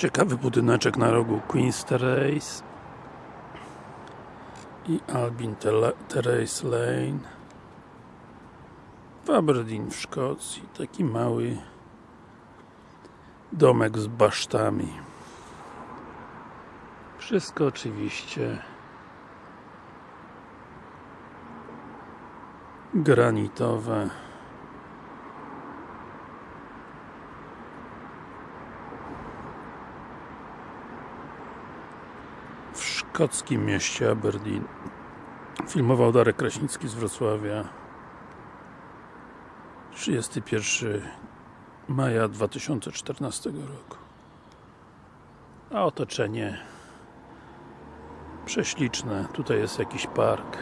Ciekawy budyneczek na rogu Queen's Terrace i Albin Terrace Lane w Aberdeen w Szkocji. Taki mały domek z basztami. Wszystko oczywiście granitowe. W szkockim mieście Aberdeen. Filmował Darek Kraśnicki z Wrocławia. 31 maja 2014 roku. A otoczenie prześliczne. Tutaj jest jakiś park